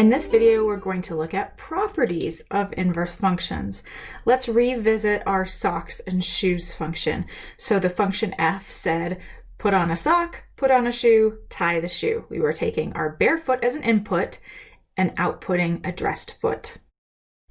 In this video, we're going to look at properties of inverse functions. Let's revisit our socks and shoes function. So the function f said, put on a sock, put on a shoe, tie the shoe. We were taking our bare foot as an input and outputting a dressed foot.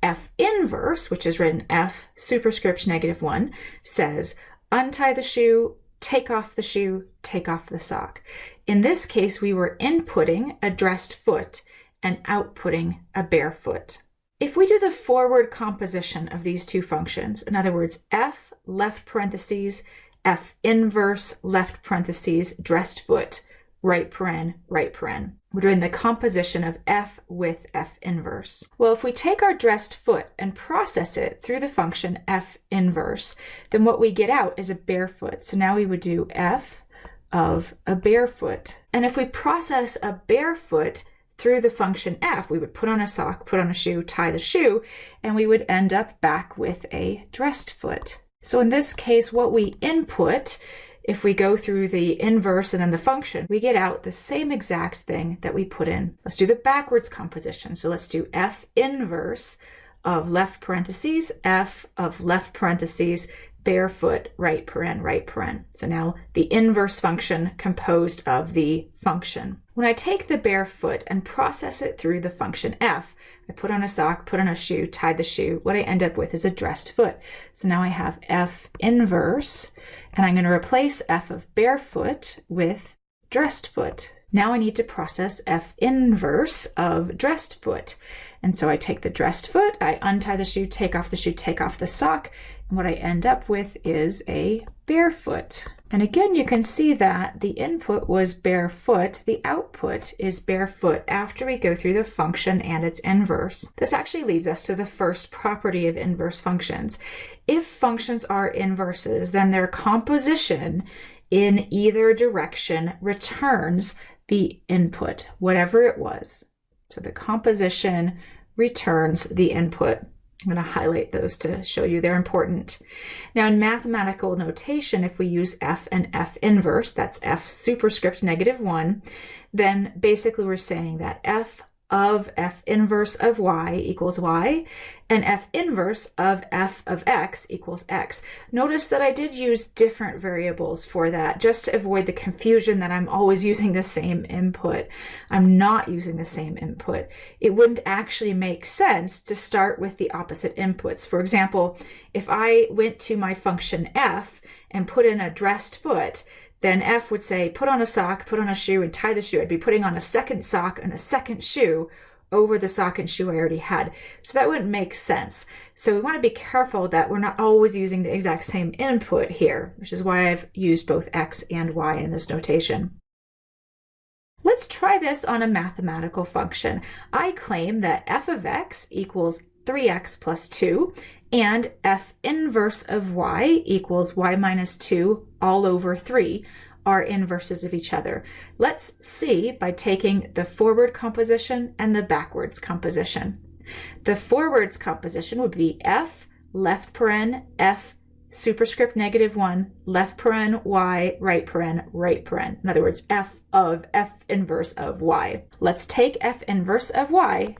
f inverse, which is written f superscript negative 1, says untie the shoe, take off the shoe, take off the sock. In this case, we were inputting a dressed foot and outputting a bare foot. If we do the forward composition of these two functions, in other words, f left parentheses, f inverse left parentheses, dressed foot, right paren, right paren. We're doing the composition of f with f inverse. Well, if we take our dressed foot and process it through the function f inverse, then what we get out is a bare foot. So now we would do f of a bare foot. And if we process a bare foot through the function f, we would put on a sock, put on a shoe, tie the shoe, and we would end up back with a dressed foot. So in this case, what we input, if we go through the inverse and then the function, we get out the same exact thing that we put in. Let's do the backwards composition. So let's do f inverse of left parentheses, f of left parentheses, barefoot, right paren, right paren. So now the inverse function composed of the function. When I take the barefoot and process it through the function f, I put on a sock, put on a shoe, tie the shoe, what I end up with is a dressed foot. So now I have f inverse, and I'm going to replace f of barefoot with dressed foot. Now I need to process f inverse of dressed foot. And so I take the dressed foot, I untie the shoe, take off the shoe, take off the sock, what I end up with is a barefoot. And again, you can see that the input was barefoot, the output is barefoot after we go through the function and its inverse. This actually leads us to the first property of inverse functions. If functions are inverses, then their composition in either direction returns the input, whatever it was. So the composition returns the input. I'm going to highlight those to show you they're important. Now in mathematical notation, if we use f and f inverse, that's f superscript negative 1, then basically we're saying that f of f inverse of y equals y, and f inverse of f of x equals x. Notice that I did use different variables for that, just to avoid the confusion that I'm always using the same input. I'm not using the same input. It wouldn't actually make sense to start with the opposite inputs. For example, if I went to my function f and put in a dressed foot, then F would say, put on a sock, put on a shoe, and tie the shoe. I'd be putting on a second sock and a second shoe over the sock and shoe I already had. So that wouldn't make sense. So we want to be careful that we're not always using the exact same input here, which is why I've used both X and Y in this notation. Let's try this on a mathematical function. I claim that f of x equals 3x plus 2 and f inverse of y equals y minus 2 all over 3 are inverses of each other. Let's see by taking the forward composition and the backwards composition. The forwards composition would be f left paren f superscript negative 1 left paren y right paren right paren. In other words, f of f inverse of y. Let's take f inverse of y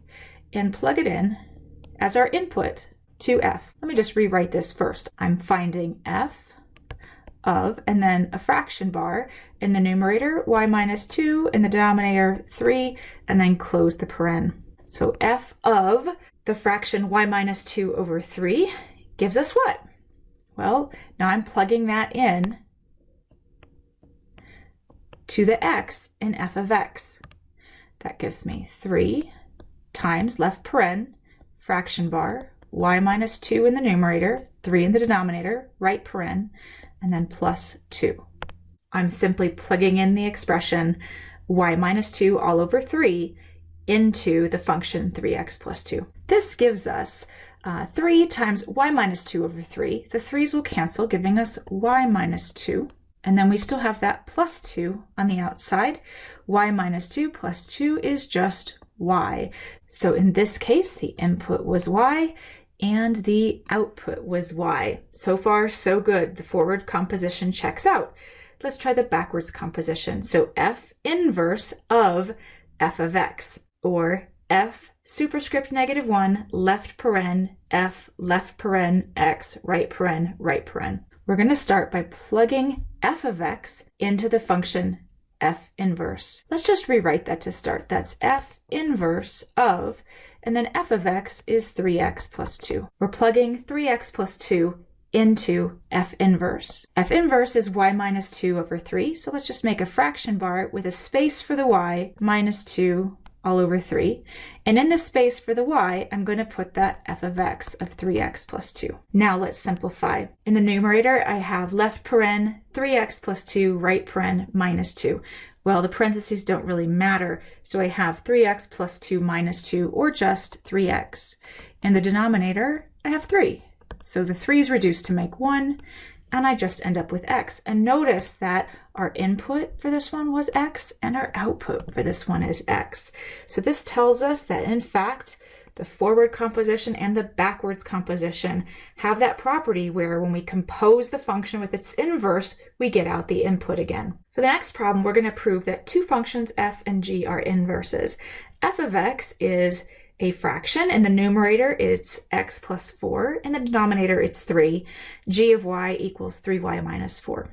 and plug it in as our input to f. Let me just rewrite this first. I'm finding f of, and then a fraction bar in the numerator, y minus 2, in the denominator 3, and then close the paren. So f of the fraction y minus 2 over 3 gives us what? Well, now I'm plugging that in to the x in f of x. That gives me 3 times left paren, fraction bar, y minus 2 in the numerator, 3 in the denominator, right paren, and then plus 2. I'm simply plugging in the expression y minus 2 all over 3 into the function 3x plus 2. This gives us uh, 3 times y minus 2 over 3. The 3's will cancel, giving us y minus 2. And then we still have that plus 2 on the outside. y minus 2 plus 2 is just y. So in this case, the input was y and the output was y. So far, so good. The forward composition checks out. Let's try the backwards composition. So f inverse of f of x, or f superscript negative 1, left paren, f, left paren, x, right paren, right paren. We're going to start by plugging f of x into the function f inverse. Let's just rewrite that to start. That's f inverse of, and then f of x is 3x plus 2. We're plugging 3x plus 2 into f inverse. f inverse is y minus 2 over 3, so let's just make a fraction bar with a space for the y minus 2 all over 3. And in the space for the y, I'm going to put that f of x of 3x plus 2. Now let's simplify. In the numerator, I have left paren 3x plus 2, right paren minus 2. Well, the parentheses don't really matter, so I have 3x plus 2 minus 2, or just 3x. In the denominator, I have 3. So the 3 is reduced to make 1, and I just end up with x. And notice that our input for this one was x and our output for this one is x. So this tells us that in fact, the forward composition and the backwards composition have that property where when we compose the function with its inverse, we get out the input again. For the next problem, we're going to prove that two functions f and g are inverses. f of x is a fraction. In the numerator, it's x plus 4. In the denominator, it's 3. g of y equals 3y minus 4.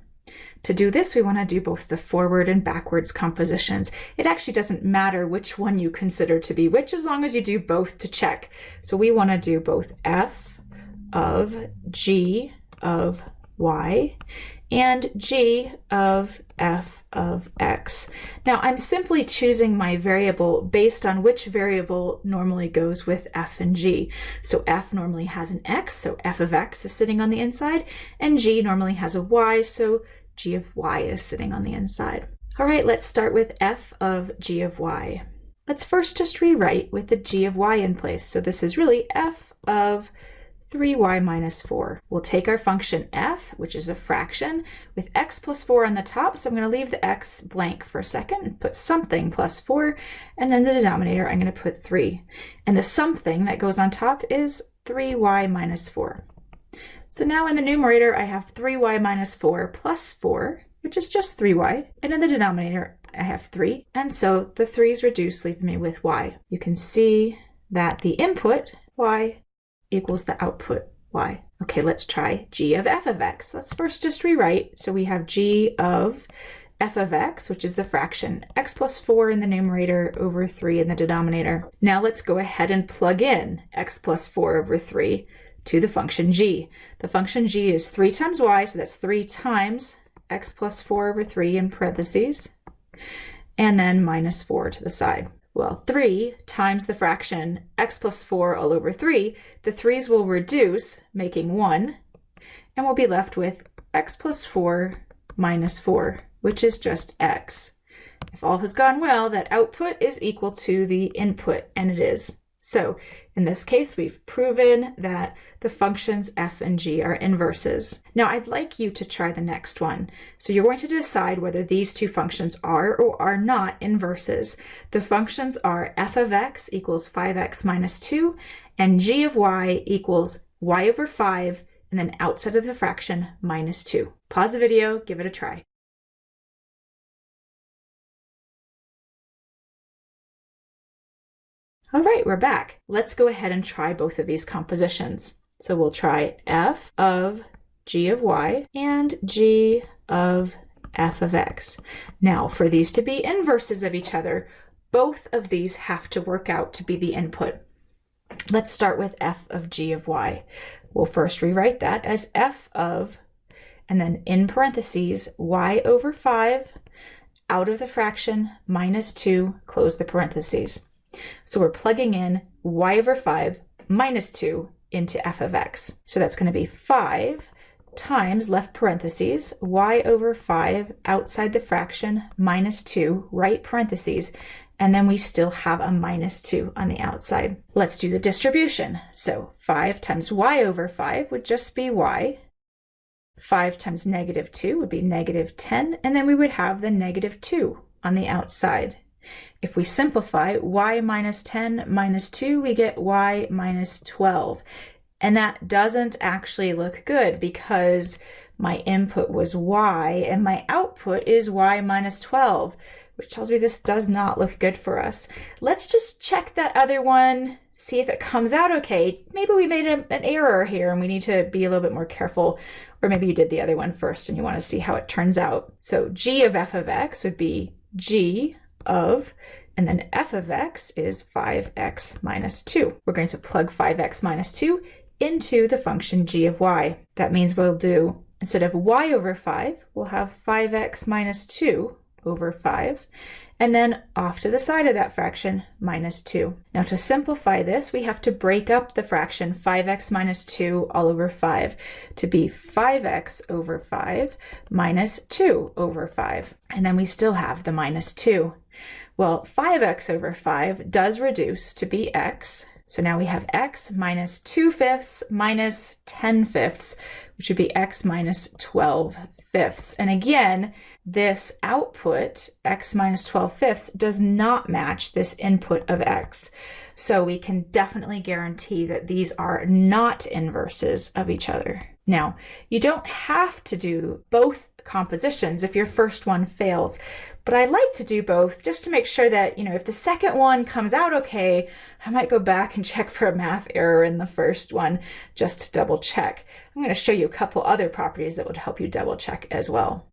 To do this, we want to do both the forward and backwards compositions. It actually doesn't matter which one you consider to be which as long as you do both to check. So we want to do both f of g of y and g of f of x. Now I'm simply choosing my variable based on which variable normally goes with f and g. So f normally has an x, so f of x is sitting on the inside, and g normally has a y, so g of y is sitting on the inside. All right, let's start with f of g of y. Let's first just rewrite with the g of y in place. So this is really f of 3y minus 4. We'll take our function f, which is a fraction, with x plus 4 on the top, so I'm going to leave the x blank for a second and put something plus 4, and then the denominator I'm going to put 3. And the something that goes on top is 3y minus 4. So now in the numerator I have 3y minus 4 plus 4, which is just 3y, and in the denominator I have 3, and so the 3's reduced, leaving me with y. You can see that the input, y, equals the output y. Okay, let's try g of f of x. Let's first just rewrite. So we have g of f of x, which is the fraction, x plus 4 in the numerator over 3 in the denominator. Now let's go ahead and plug in x plus 4 over 3 to the function g. The function g is 3 times y, so that's 3 times x plus 4 over 3 in parentheses, and then minus 4 to the side. Well, 3 times the fraction x plus 4 all over 3, the 3's will reduce, making 1, and we'll be left with x plus 4 minus 4, which is just x. If all has gone well, that output is equal to the input, and it is. So in this case, we've proven that the functions f and g are inverses. Now I'd like you to try the next one. So you're going to decide whether these two functions are or are not inverses. The functions are f of x equals 5x minus 2 and g of y equals y over 5 and then outside of the fraction minus 2. Pause the video, give it a try. All right, we're back. Let's go ahead and try both of these compositions. So we'll try f of g of y and g of f of x. Now, for these to be inverses of each other, both of these have to work out to be the input. Let's start with f of g of y. We'll first rewrite that as f of, and then in parentheses, y over 5 out of the fraction minus 2, close the parentheses. So we're plugging in y over 5 minus 2 into f of x. So that's going to be 5 times left parentheses y over 5 outside the fraction minus 2 right parentheses and then we still have a minus 2 on the outside. Let's do the distribution. So 5 times y over 5 would just be y. 5 times negative 2 would be negative 10, and then we would have the negative 2 on the outside. If we simplify y minus 10 minus 2, we get y minus 12. And that doesn't actually look good because my input was y, and my output is y minus 12, which tells me this does not look good for us. Let's just check that other one, see if it comes out okay. Maybe we made a, an error here and we need to be a little bit more careful. Or maybe you did the other one first and you want to see how it turns out. So g of f of x would be g of and then f of x is 5x minus 2. We're going to plug 5x minus 2 into the function g of y. That means we'll do, instead of y over 5, we'll have 5x minus 2 over 5, and then off to the side of that fraction, minus 2. Now to simplify this, we have to break up the fraction 5x minus 2 all over 5 to be 5x over 5 minus 2 over 5. And then we still have the minus 2. Well, 5x over 5 does reduce to be x. So now we have x minus 2 fifths minus 10 fifths, which would be x minus 12 fifths. And again, this output, x minus 12 fifths, does not match this input of x. So we can definitely guarantee that these are not inverses of each other. Now, you don't have to do both compositions if your first one fails. But I like to do both just to make sure that, you know, if the second one comes out okay, I might go back and check for a math error in the first one just to double check. I'm going to show you a couple other properties that would help you double check as well.